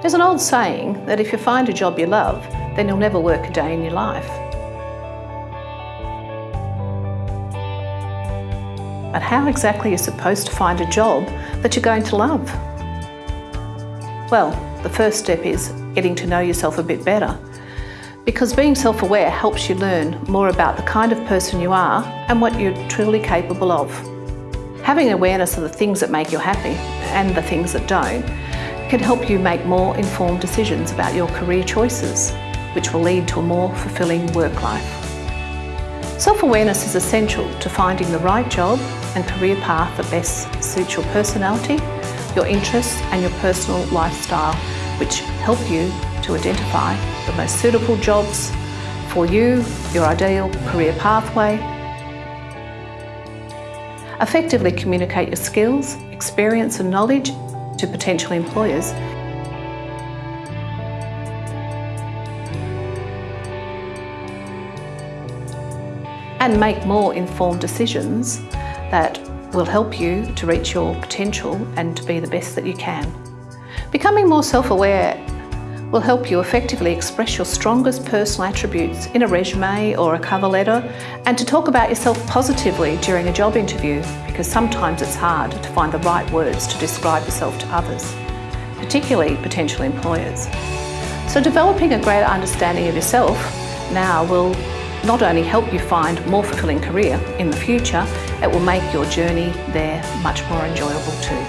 There's an old saying that if you find a job you love, then you'll never work a day in your life. But how exactly are you supposed to find a job that you're going to love? Well, the first step is getting to know yourself a bit better. Because being self-aware helps you learn more about the kind of person you are and what you're truly capable of. Having awareness of the things that make you happy and the things that don't can help you make more informed decisions about your career choices, which will lead to a more fulfilling work life. Self-awareness is essential to finding the right job and career path that best suits your personality, your interests and your personal lifestyle, which help you to identify the most suitable jobs for you, your ideal career pathway, effectively communicate your skills, experience and knowledge to potential employers and make more informed decisions that will help you to reach your potential and to be the best that you can. Becoming more self-aware will help you effectively express your strongest personal attributes in a resume or a cover letter and to talk about yourself positively during a job interview because sometimes it's hard to find the right words to describe yourself to others, particularly potential employers. So developing a greater understanding of yourself now will not only help you find more fulfilling career in the future, it will make your journey there much more enjoyable too.